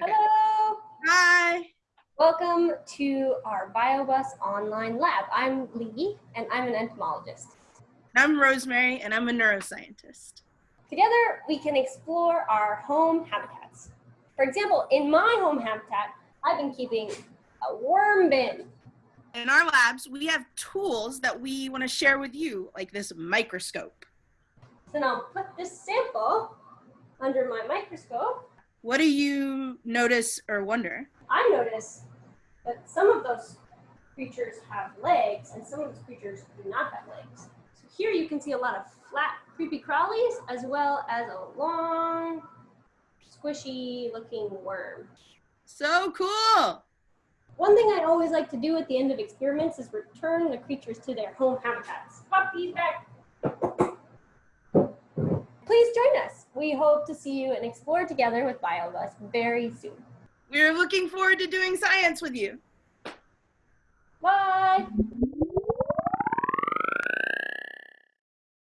Hello, Hi. welcome to our BioBus online lab. I'm Lee and I'm an entomologist. I'm Rosemary and I'm a neuroscientist. Together, we can explore our home habitats. For example, in my home habitat, I've been keeping a worm bin. In our labs, we have tools that we want to share with you, like this microscope. So now put this sample under my microscope. What do you notice or wonder? I notice that some of those creatures have legs and some of those creatures do not have legs. So here you can see a lot of flat creepy crawlies as well as a long squishy looking worm. So cool. One thing I always like to do at the end of experiments is return the creatures to their home habitats. Puppies back. We hope to see you and explore together with BioBus very soon. We're looking forward to doing science with you. Bye.